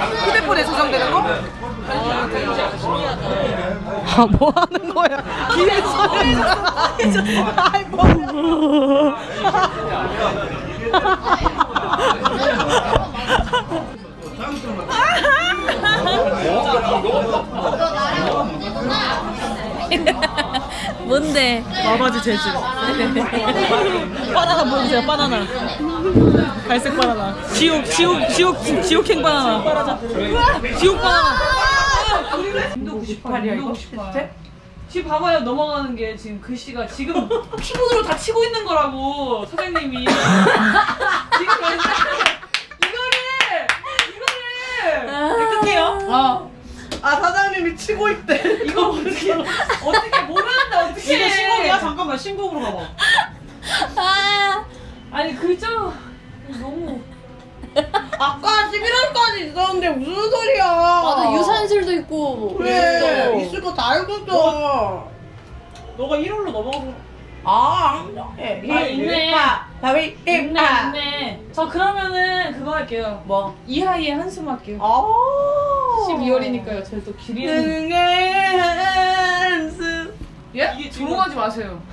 휴대폰에 저장되는 거? 아, 뭐 하는 거야? 뒤에서. 아이, 뭐. 뭔데? 마바지 재질. 바나나 보여주세요, 바나나. 갈색 바나나. 지옥, 지옥, 지옥, 지옥행 바나나. 지옥 바나나. 인도 98이야, 이거 98. 지금 봐봐요, 넘어가는 게 지금 글씨가 지금 키보드로 다 치고 있는 거라고, 사장님이. 지금 이거를, 이거를. 깨끗해요? 어. 아 사장님이 치고 있대. 이거 어떻게, 어떻게 모르는데 어떻게 이거 신곡이야? 잠깐만 신곡으로 가봐. 아, 아니 글자 너무 아까 11월까지 있었는데 무슨 소리야? 맞아 유산슬도 있고 그래 있어. 있을 거 다 알거든. 너가 1월로 넘어가서 아 안돼. 아, 있네. 다위 있네. 있네 저 그러면은 그거 할게요 뭐? 이하이의 한숨 할게요 아. 12월이니까요 저희 또 한숨. 예? 이게 조롱하지 마세요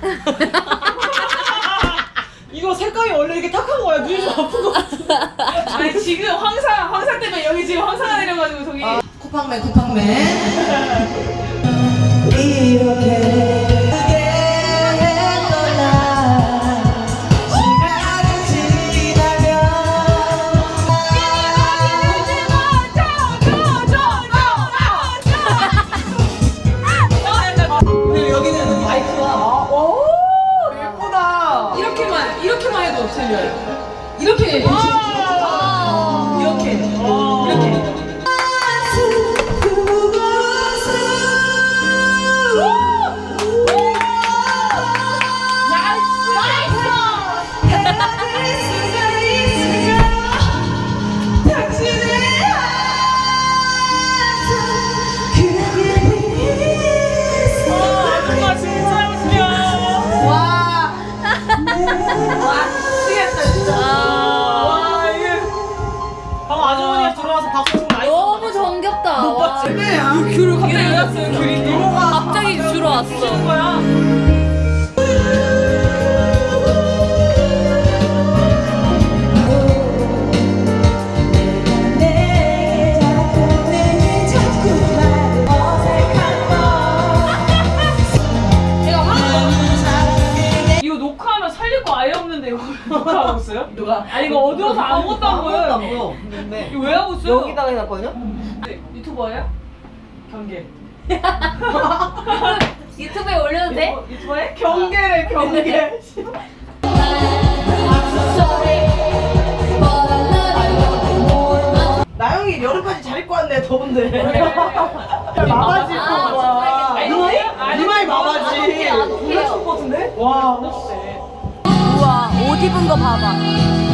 이거 색감이 원래 이렇게 탁한 거야. 눈이 좀 아픈 거 같아. 아니 지금 황사 황사 때문에 여기 지금 황사가 내려가지고 저기 쿠팡맨 쿠팡맨. 이렇게 이렇게만 해도 들려요 이렇게. 아. 이렇게. 이렇게 와. 야 귤을 갑자기 왜 왔어요 귤이 갑자기 주러 왔어. 거야 이거 녹화하면 살릴 거 아예 없는데 이거 녹화하고 있어요? 누가? 아니 이거 어두워서 아무것도 안 보여요 보여. 근데 이거 왜 하고 있어요? 여기다가 해놨거든요? 네, 유튜버예요? 경계 유튜브에 올려도 돼? 어, 유튜버예? 경계래, 경계. 나영이 여름까지 잘 입고 왔네, 더운데. 마바지 입고? 아니, 이마이 마바지. 것 같은데? 와. 우와 옷 입은 거 봐봐.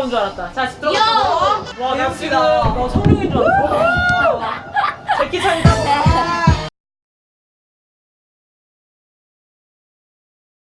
야 래퍼인 줄 알았다. 자 들어가 와 나 지금 너 성룡인 줄 알았어